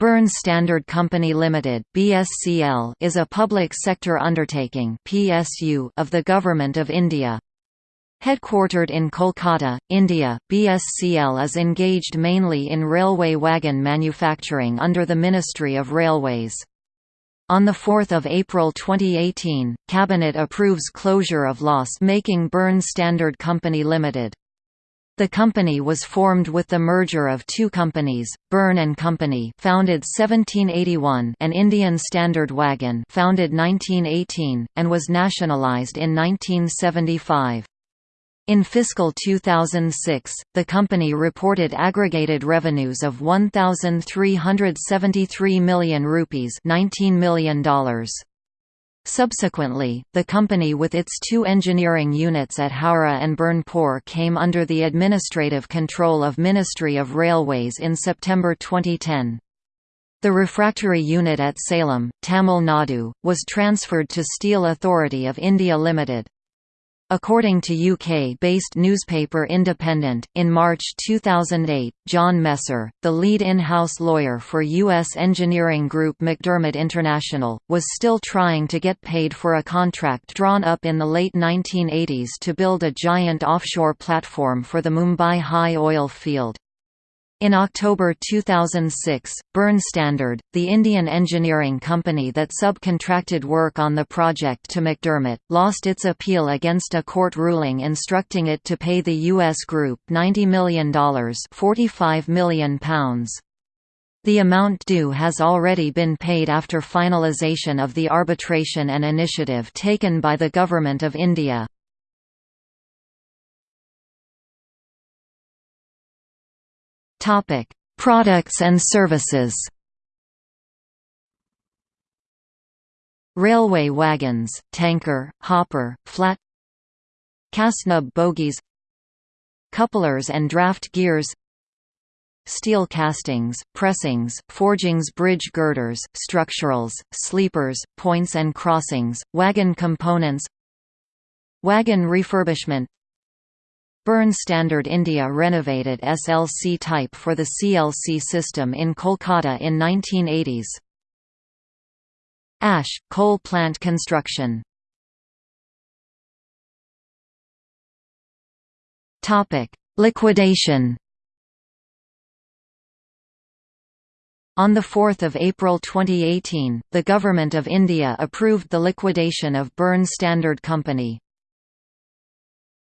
Burn Standard Company Limited (BSCL) is a public sector undertaking (PSU) of the Government of India. Headquartered in Kolkata, India, BSCL is engaged mainly in railway wagon manufacturing under the Ministry of Railways. On 4 April 2018, Cabinet approves closure of loss-making Burn Standard Company Limited. The company was formed with the merger of two companies, Burn and Company, founded 1781, and Indian Standard Wagon, founded 1918, and was nationalized in 1975. In fiscal 2006, the company reported aggregated revenues of 1373 million rupees, $19 million. Subsequently, the company with its two engineering units at Howrah and Burnpur came under the administrative control of Ministry of Railways in September 2010. The refractory unit at Salem, Tamil Nadu, was transferred to Steel Authority of India Limited. According to UK-based newspaper Independent, in March 2008, John Messer, the lead in-house lawyer for U.S. engineering group McDermott International, was still trying to get paid for a contract drawn up in the late 1980s to build a giant offshore platform for the Mumbai high oil field. In October 2006, Burn Standard, the Indian engineering company that subcontracted work on the project to McDermott, lost its appeal against a court ruling instructing it to pay the U.S. group $90 million £45 million. The amount due has already been paid after finalisation of the arbitration and initiative taken by the Government of India. Topic: Products and services. Railway wagons, tanker, hopper, flat. Casnub bogies. Couplers and draft gears. Steel castings, pressings, forgings bridge girders, structurals, sleepers, points and crossings, wagon components. Wagon refurbishment Burn Standard India renovated SLC type for the CLC system in Kolkata in 1980s. Ash, coal plant construction Liquidation On 4 April 2018, the Government of India approved the liquidation of Burn Standard Company.